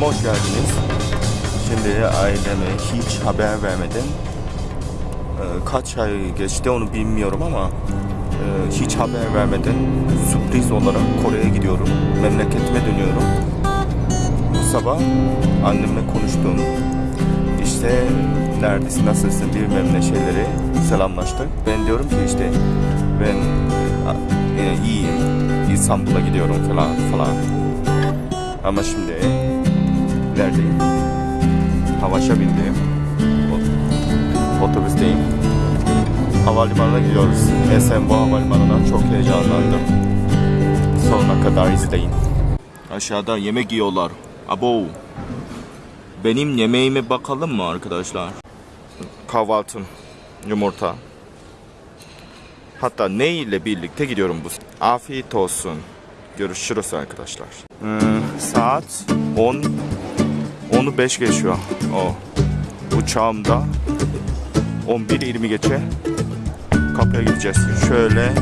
Kanalıma hoş geldiniz. Şimdi aileme hiç haber vermeden e, kaç ay geçti onu bilmiyorum ama e, hiç haber vermeden sürpriz olarak Kore'ye gidiyorum. Memleketime dönüyorum. Bu sabah annemle konuştum. İşte neredesin, nasılsın bilmem şeyleri selamlaştık. Ben diyorum ki işte ben e, iyiyim. İstanbul'a gidiyorum falan falan. Ama şimdi neredeyim? Havaşa bindim. Otobüsteyim. Havalimanına gidiyoruz. Esenboğa Havalimanı'na çok heyecanlandım. Sonuna kadar izleyin. Aşağıda yemek yiyorlar. Abo. Benim yemeğime bakalım mı arkadaşlar? Kahvaltım. Yumurta. Hatta ne ile birlikte gidiyorum bu. Afiyet olsun. Görüşürüz arkadaşlar. Hmm, saat 10 10'u 5 geçiyor. O. Uçağımda 11.20 geçe kapıya gideceğiz. Şöyle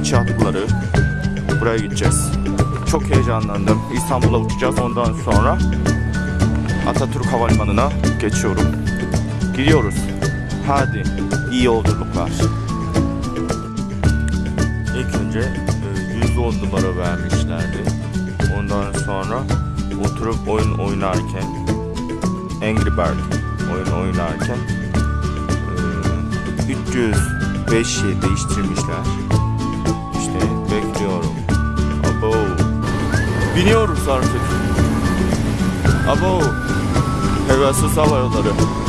iç hatları buraya gideceğiz. Çok heyecanlandım. İstanbul'a uçacağız. Ondan sonra Atatürk Havalimanı'na geçiyorum. Gidiyoruz. Hadi iyi yolculuklar. İlk önce e, 110 numara vermişlerdi. Ondan sonra oturup oyun oynarken Angry Bird oyun oynarken e, 305'i değiştirmişler. İşte bekliyorum. Abo. Biniyoruz artık. Abo. Pegasus Hava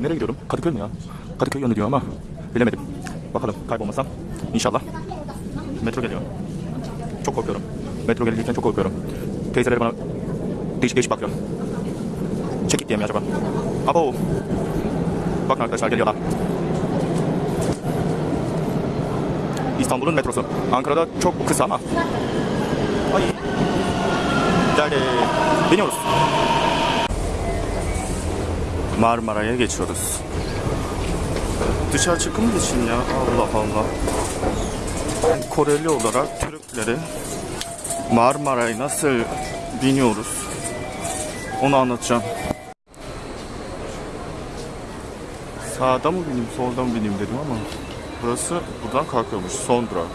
nereye gidiyorum? Kadıköy mü ya? Kadıköy yönü diyor ama bilemedim. Bakalım kaybolmasam. İnşallah. Metro geliyor. Çok korkuyorum. Metro gelirken çok korkuyorum. Teyzeleri bana değişik değişik bakıyor. Çekik diye mi acaba? Abo. Bakın arkadaşlar geliyorlar. İstanbul'un metrosu. Ankara'da çok kısa ama. Ay. Geldi. Biniyoruz. Marmara'ya geçiyoruz. Dışarı çıkımız için ya Allah Allah. Koreli olarak Türkleri Marmara'ya nasıl biniyoruz onu anlatacağım. Sağda mı bineyim solda mı bineyim dedim ama burası buradan kalkıyormuş son durak.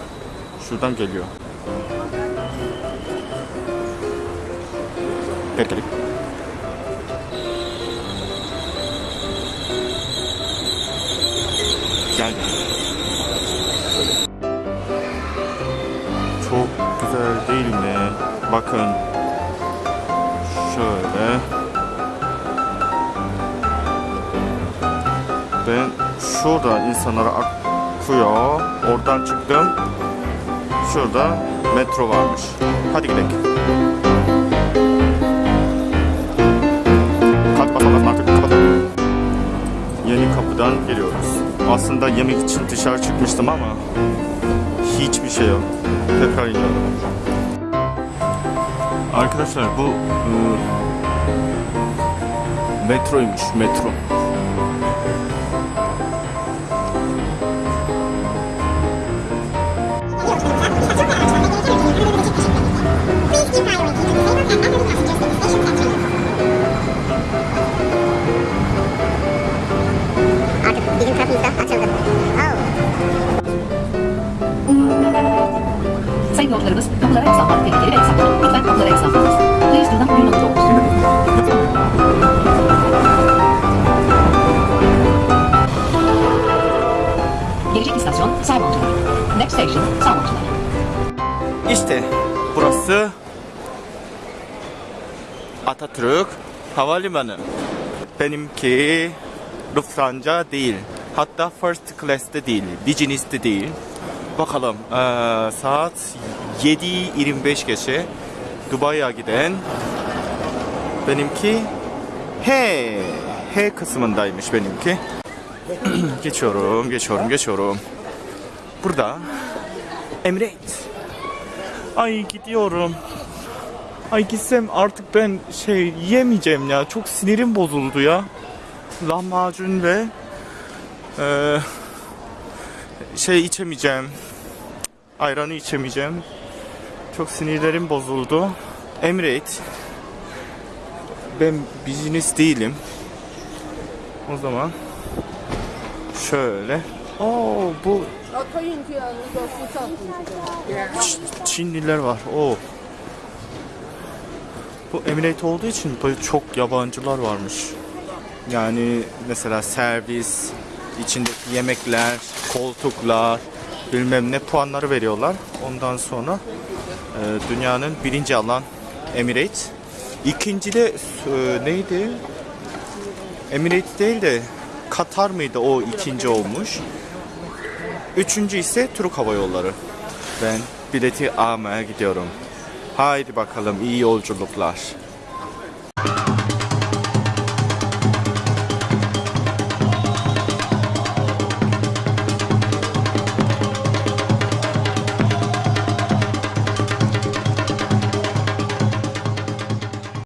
Şuradan geliyor. Bekledik. Güzel değil mi? Bakın. Şöyle. Ben şurada insanlara akıyor. Oradan çıktım. Şurada metro varmış. Hadi gidelim. Kalk bakalım artık. Yeni kapıdan geliyoruz. Aslında yemek için dışarı çıkmıştım ama hiçbir şey yok. Tekrar iniyorum. Arkadaşlar bu ıı, metroymuş metro. Sayın yolcularımız, kapılara sallamak tehlikeli ve yasaklı. Lütfen kapılara. Please do not do not doors. Gelecek istasyon Salmoncular. Next station Salmoncular. İşte burası Atatürk Havalimanı. Benimki Lufthansa değil. Hatta first class'te değil. Business'te değil. Bakalım eee, saat 7.25 geçe Dubai'ye giden benimki H H kısmındaymış benimki. geçiyorum, geçiyorum, geçiyorum. Burada Emirates. Ay gidiyorum. Ay gitsem artık ben şey yemeyeceğim ya. Çok sinirim bozuldu ya. Lahmacun ve eee, şey içemeyeceğim. Ayranı içemeyeceğim. Çok sinirlerim bozuldu. Emirates. Ben business değilim. O zaman şöyle. Oo bu Çinliler var. Oo. Bu Emirate olduğu için çok yabancılar varmış. Yani mesela servis, içindeki yemekler, koltuklar, bilmem ne puanları veriyorlar. Ondan sonra dünyanın birinci alan Emirates. İkinci de e, neydi? Emirates değil de Katar mıydı o ikinci olmuş. Üçüncü ise Türk Hava Yolları. Ben bileti almaya gidiyorum. Haydi bakalım iyi yolculuklar.